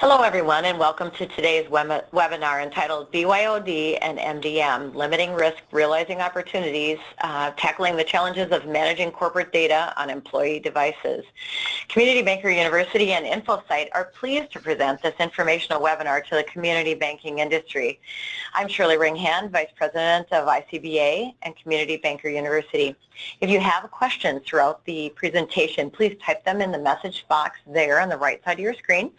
Hello everyone and welcome to today's web webinar entitled BYOD and MDM, Limiting Risk, Realizing Opportunities, uh, Tackling the Challenges of Managing Corporate Data on Employee Devices. Community Banker University and InfoSight are pleased to present this informational webinar to the community banking industry. I'm Shirley Ringhand, Vice President of ICBA and Community Banker University. If you have questions throughout the presentation, please type them in the message box there on the right side of your screen.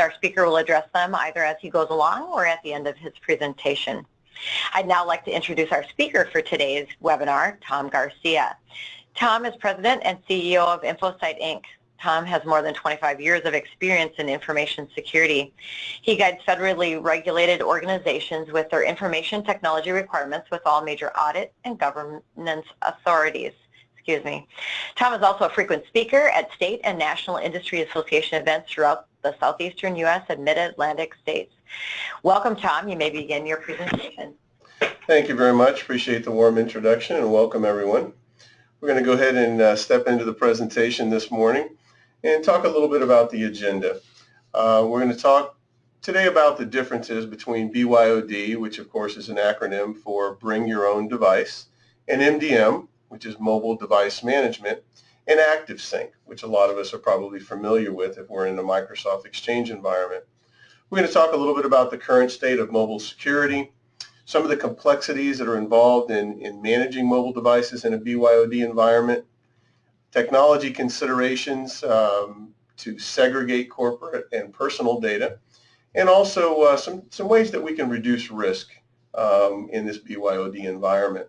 And our speaker will address them either as he goes along or at the end of his presentation. I'd now like to introduce our speaker for today's webinar, Tom Garcia. Tom is President and CEO of InfoSight Inc. Tom has more than 25 years of experience in information security. He guides federally regulated organizations with their information technology requirements with all major audit and governance authorities. Excuse me. Tom is also a frequent speaker at state and national industry association events throughout the southeastern U.S. and mid-Atlantic states. Welcome, Tom. You may begin your presentation. Thank you very much. Appreciate the warm introduction and welcome everyone. We're going to go ahead and uh, step into the presentation this morning and talk a little bit about the agenda. Uh, we're going to talk today about the differences between BYOD, which of course is an acronym for Bring Your Own Device, and MDM, which is Mobile Device Management, and ActiveSync, which a lot of us are probably familiar with if we're in a Microsoft Exchange environment. We're going to talk a little bit about the current state of mobile security, some of the complexities that are involved in, in managing mobile devices in a BYOD environment, technology considerations um, to segregate corporate and personal data, and also uh, some, some ways that we can reduce risk um, in this BYOD environment.